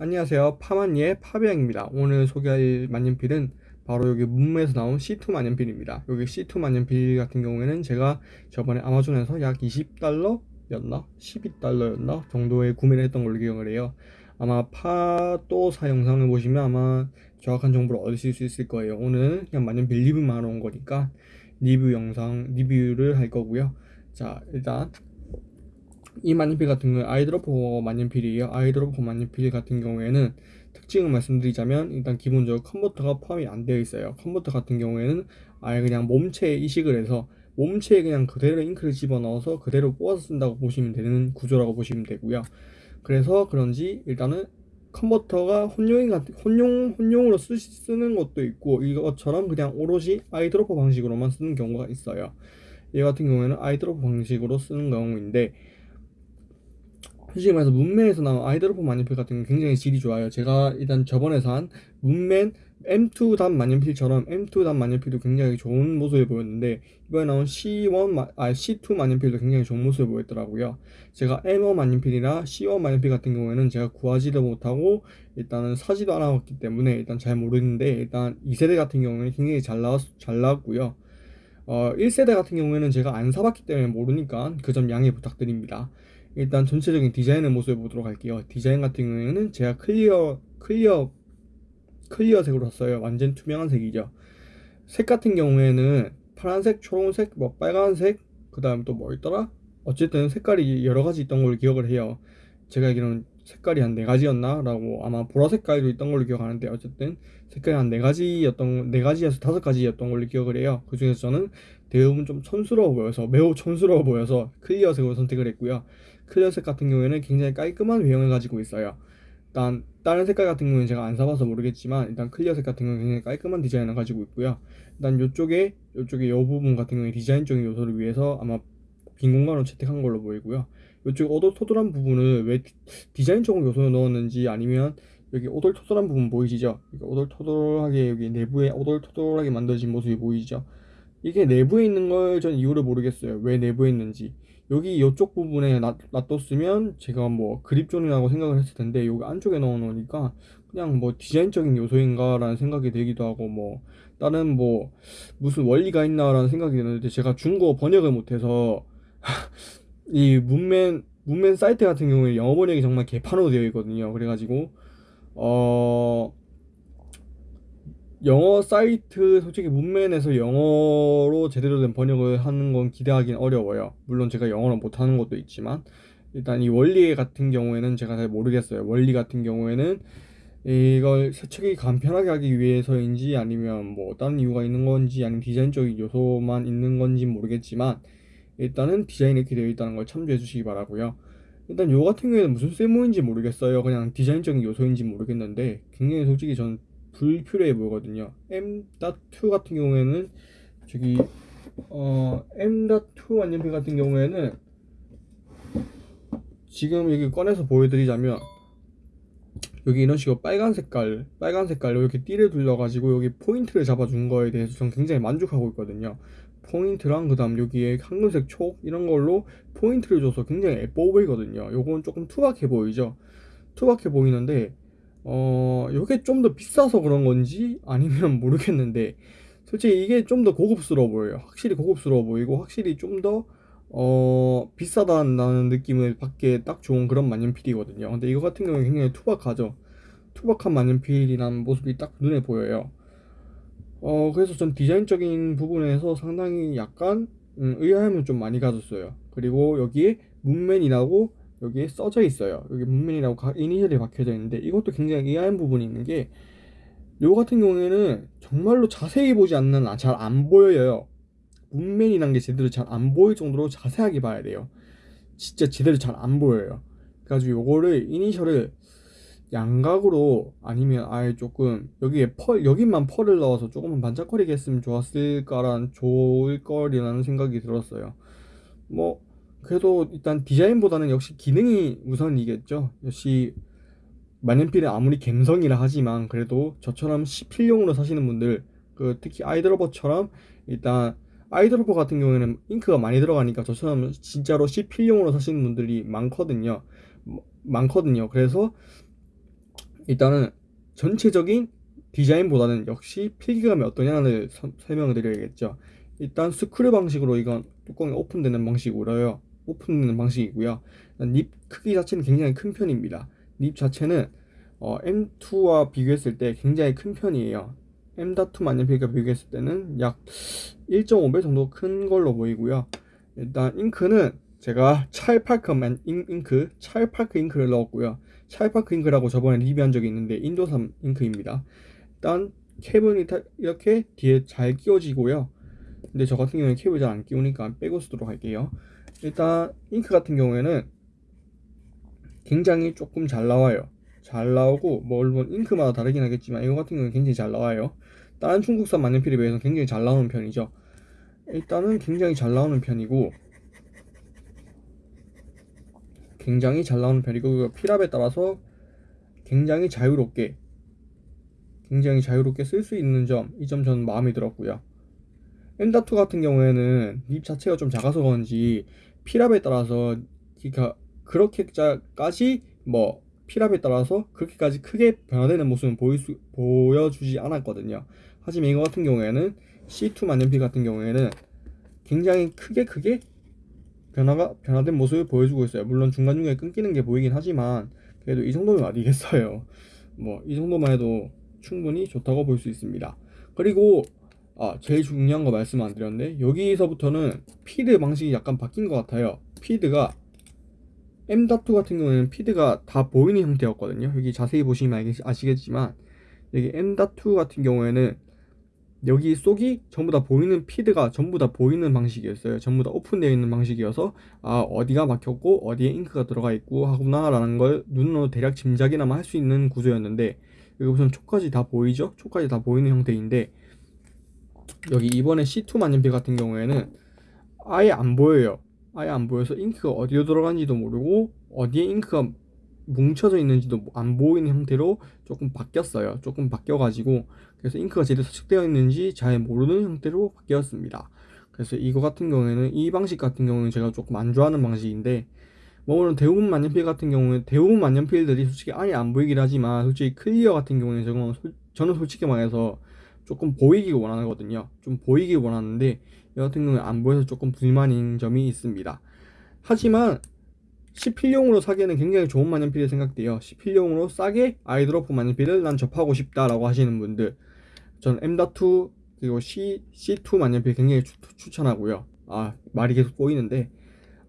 안녕하세요. 파마니의 파비앙입니다. 오늘 소개할 만년필은 바로 여기 문매에서 나온 C2 만년필입니다. 여기 C2 만년필 같은 경우에는 제가 저번에 아마존에서 약 20달러였나? 12달러였나? 정도에 구매를 했던 걸로 기억을 해요. 아마 파도사 영상을 보시면 아마 정확한 정보를 얻으실 수 있을 거예요. 오늘 그냥 만년필 리뷰만 하러 온 거니까 리뷰 영상, 리뷰를 할 거고요. 자, 일단 이 만년필 같은 경우는 eyedropper 만년필이에요. eyedropper 만년필 같은 경우에는 특징을 말씀드리자면 일단 기본적으로 컨버터가 포함이 안 되어 있어요. 컨버터 같은 경우에는 아예 그냥 몸체에 이식을 해서 몸체에 그냥 그대로 잉크를 집어넣어서 그대로 뽑아서 쓴다고 보시면 되는 구조라고 보시면 되고요. 그래서 그런지 일단은 컨버터가 혼용인 같은 혼용 혼용으로 쓰, 쓰는 것도 있고 이것처럼 그냥 오롯이 eyedropper 방식으로만 쓰는 경우가 있어요. 이 같은 경우에는 아이드로퍼 방식으로 쓰는 경우인데 솔직히 말해서 문맨에서 나온 아이드로퍼 만년필 같은 경우는 굉장히 질이 좋아요. 제가 일단 저번에 산 문맨 M2 단 만년필처럼 M2 단 만년필도 굉장히 좋은 모습을 보였는데 이번에 나온 C1 아 C2 만년필도 굉장히 좋은 모습을 보였더라고요. 제가 M1 만년필이나 C1 만년필 같은 경우에는 제가 구하지도 못하고 일단은 사지도 않았기 때문에 일단 잘 모르는데 일단 2세대 같은 경우에는 굉장히 잘 나왔 잘 나왔고요. 어 1세대 같은 경우에는 제가 안 사봤기 때문에 모르니까 그 점 양해 부탁드립니다. 일단 전체적인 디자인의 모습을 보도록 할게요. 디자인 같은 경우에는 제가 clear clear clear색으로 샀어요. 완전 투명한 색이죠. 색 같은 경우에는 파란색, 초록색, 뭐 빨간색, 그 다음 또 뭐 있더라? 어쨌든 색깔이 여러 가지 있던 걸로 기억을 해요. 제가 알기로는 색깔이 한 네 가지였나? 라고 아마 보라 색깔도 있던 걸로 기억하는데 어쨌든 색깔이 한 네 가지였던 네 가지에서 다섯 가지였던 걸로 기억을 해요. 그 중에서 저는 대부분 좀 촌스러워 보여서 매우 촌스러워 보여서 clear색으로 선택을 했고요. clear색 같은 경우에는 굉장히 깔끔한 외형을 가지고 있어요. 일단 다른 색깔 같은 경우는 제가 안 사봐서 모르겠지만 일단 clear색 같은 경우는 굉장히 깔끔한 디자인을 가지고 있고요. 일단 이쪽에 이쪽에 이 부분 같은 경우에 디자인적인 요소를 위해서 아마 빈 공간으로 채택한 걸로 보이고요. 이쪽 오돌토돌한 부분을 왜 디자인적인 요소를 넣었는지 아니면 여기 오돌토돌한 부분 보이시죠? 오돌토돌하게 여기 내부에 오돌토돌하게 만들어진 모습이 보이죠? 이게 내부에 있는 걸 전 이유를 모르겠어요. 왜 내부에 있는지. 여기 이쪽 부분에 놔, 놔뒀으면 제가 뭐 그립존이라고 생각을 했을 텐데 여기 안쪽에 넣어 놓으니까 그냥 뭐 디자인적인 요소인가라는 생각이 들기도 하고 뭐 다른 뭐 무슨 원리가 있나라는 생각이 드는데 제가 중국어 번역을 못해서 이 문맨 문맨 사이트 같은 경우에 영어 번역이 정말 개판으로 되어 있거든요. 그래가지고 어 영어 사이트 솔직히 문맨에서 영어로 제대로 된 번역을 하는 건 기대하기는 어려워요. 물론 제가 영어를 못하는 것도 있지만 일단 이 원리 같은 경우에는 제가 잘 모르겠어요. 원리 같은 경우에는 이걸 세척이 간편하게 하기 위해서인지 아니면 뭐 다른 이유가 있는 건지 아니면 디자인적인 요소만 있는 건지 모르겠지만 일단은 디자인이 이렇게 되어 있다는 걸 참조해 주시기 바라고요. 일단 요 같은 경우에는 무슨 쓸모인지 모르겠어요. 그냥 디자인적인 요소인지 모르겠는데 굉장히 솔직히 전 불필요해 보이거든요. M.2 같은 경우에는 저기 어 M.2 완전필 같은 경우에는 지금 여기 꺼내서 보여드리자면 여기 이런 식으로 빨간 색깔 빨간 색깔로 이렇게 띠를 둘러 가지고 여기 포인트를 잡아 준 거에 대해서 전 굉장히 만족하고 있거든요. 포인트랑 그 다음 여기에 황금색 촉 이런 걸로 포인트를 줘서 굉장히 예뻐 보이거든요. 요건 조금 투박해 보이죠? 투박해 보이는데 어 요게 좀 더 비싸서 그런 건지 아니면 모르겠는데 솔직히 이게 좀 더 고급스러워 보여요. 확실히 고급스러워 보이고 확실히 좀더 어 비싸다는 느낌을 받기에 딱 좋은 그런 만년필이거든요. 근데 이거 같은 경우는 굉장히 투박하죠. 투박한 만년필이라는 모습이 딱 눈에 보여요. 어 그래서 전 디자인적인 부분에서 상당히 약간 음, 의아함을 좀 많이 가졌어요. 그리고 여기에 문맨이라고 여기에 써져 있어요. 여기 문맨이라고 이니셜이 박혀져 있는데 이것도 굉장히 의아한 부분이 있는 게 요 같은 경우에는 정말로 자세히 보지 않는 아, 잘안 보여요. 문맨이란 게 제대로 잘 안 보일 정도로 자세하게 봐야 돼요. 진짜 제대로 잘 안 보여요. 그래가지고 요거를 이니셜을 양각으로 아니면 아예 조금 여기에 펄 여기만 펄을 넣어서 조금만 반짝거리게 했으면 좋았을까란 좋을 거리라는 생각이 들었어요. 뭐 그래도 일단 디자인보다는 역시 기능이 우선이겠죠 역시 만년필은 아무리 갬성이라 하지만 그래도 저처럼 시필용으로 사시는 분들 그 특히 아이드로버처럼 일단 아이드로버 같은 경우에는 잉크가 많이 들어가니까 저처럼 진짜로 시필용으로 사시는 분들이 많거든요 많거든요 그래서 일단은 전체적인 디자인보다는 역시 필기감이 어떠냐를 서- 설명을 드려야겠죠. 일단 스크류 방식으로 이건 뚜껑이 오픈되는 방식으로요. 오픈되는 방식이고요. 립 크기 자체는 굉장히 큰 편입니다. 립 자체는 어, M2와 비교했을 때 굉장히 큰 편이에요. M.2 만년필과 비교했을 때는 약 1.5배 정도 큰 걸로 보이고요. 일단 잉크는 제가 찰파크만 잉- 잉크, 찰파크 잉크를 넣었고요. 찰파크 잉크라고 저번에 리뷰한 적이 있는데 인도산 잉크입니다. 일단 캡은 이렇게 뒤에 잘 끼워지고요. 근데 저 같은 경우에 캡을 잘 안 끼우니까 빼고 쓰도록 할게요. 일단 잉크 같은 경우에는 굉장히 조금 잘 나와요. 잘 나오고 뭐 물론 잉크마다 다르긴 하겠지만 이거 같은 경우는 굉장히 잘 나와요. 다른 중국산 만년필에 비해서 굉장히 잘 나오는 편이죠. 일단은 굉장히 잘 나오는 편이고 굉장히 잘 나오는 편이고 그 필압에 따라서 굉장히 자유롭게 굉장히 자유롭게 쓸 수 있는 점 이 점 저는 마음에 들었고요. M.2 같은 경우에는 립 자체가 좀 작아서 그런지 필압에 따라서 그러니까 그렇게까지 뭐 필압에 따라서 그렇게까지 크게 변화되는 모습은 보일 수, 보여주지 않았거든요. 하지만 이거 같은 경우에는 C2 만년필 같은 경우에는 굉장히 크게 크게 변화가 변화된 모습을 보여주고 있어요. 물론 중간중간에 끊기는 게 보이긴 하지만 그래도 이 정도면 어디겠어요. 뭐 이 정도만 해도 충분히 좋다고 볼 수 있습니다. 그리고 아 제일 중요한 거 말씀 안 드렸는데 여기서부터는 피드 방식이 약간 바뀐 것 같아요. 피드가 M.2 같은 경우에는 피드가 다 보이는 형태였거든요. 여기 자세히 보시면 아시겠지만 여기 M.2 같은 경우에는 여기 속이 전부 다 보이는 피드가 전부 다 보이는 방식이었어요. 전부 다 오픈되어 있는 방식이어서 아 어디가 막혔고 어디에 잉크가 들어가 있고 하구나 라는 걸 눈으로 대략 짐작이나마 할 수 있는 구조였는데 여기 우선 촉까지 다 보이죠? 촉까지 다 보이는 형태인데 여기 이번에 C2 만년필 같은 경우에는 아예 안 보여요. 아예 안 보여서 잉크가 어디로 들어간지도 모르고 어디에 잉크가 뭉쳐져 있는지도 안 보이는 형태로 조금 바뀌었어요. 조금 바뀌어가지고 그래서 잉크가 제대로 서식되어 있는지 잘 모르는 형태로 바뀌었습니다. 그래서 이거 같은 경우에는 이 방식 같은 경우는 제가 조금 안 좋아하는 방식인데 뭐 물론 대부분 만년필 같은 경우는 대부분 만년필들이 솔직히 아예 안 보이긴 하지만 솔직히 클리어 같은 경우는 저는 솔직히 말해서 조금 보이길 원하거든요. 좀 보이길 원하는데 경우는 안 보여서 조금 불만인 점이 있습니다. 하지만 시필용으로 사기에는 굉장히 좋은 만년필이 생각돼요. 시필용으로 싸게 아이드로프 만년필을 난 접하고 싶다라고 하시는 분들, 전 M.2 그리고 C, C2 만년필 굉장히 추, 추천하고요. 아 말이 계속 꼬이는데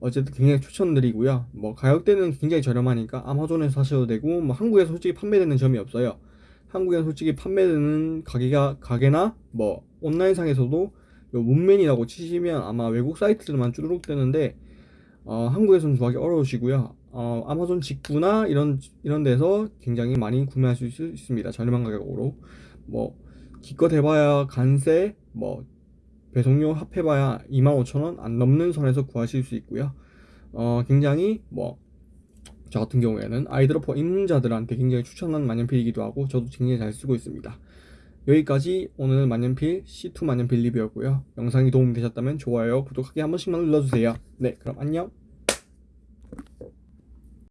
어쨌든 굉장히 추천드리고요. 뭐 가격대는 굉장히 저렴하니까 아마존에서 사셔도 되고 뭐 한국에서 솔직히 판매되는 점이 없어요. 한국에는 솔직히 판매되는 가게가 가게나 뭐 온라인상에서도 요 문맨이라고 치시면 아마 외국 사이트들만 쭈르륵 뜨는데 어, 한국에서는 구하기 어려우시고요. 어, 아마존 직구나 이런 이런 데서 굉장히 많이 구매하실 수 있 습니다. 저렴한 가격으로. 뭐 기껏 해봐야 간세 뭐 배송료 합해봐야 25,000원 안 넘는 선에서 구하실 수 있고요. 어, 굉장히 뭐 저 같은 경우에는 아이드로퍼 입문자들한테 굉장히 추천한 만년필이기도 하고 저도 굉장히 잘 쓰고 있습니다. 여기까지 오늘 만년필 C2 만년필 리뷰였고요. 영상이 도움이 되셨다면 좋아요, 구독하기 한 번씩만 눌러주세요. 네, 그럼 안녕.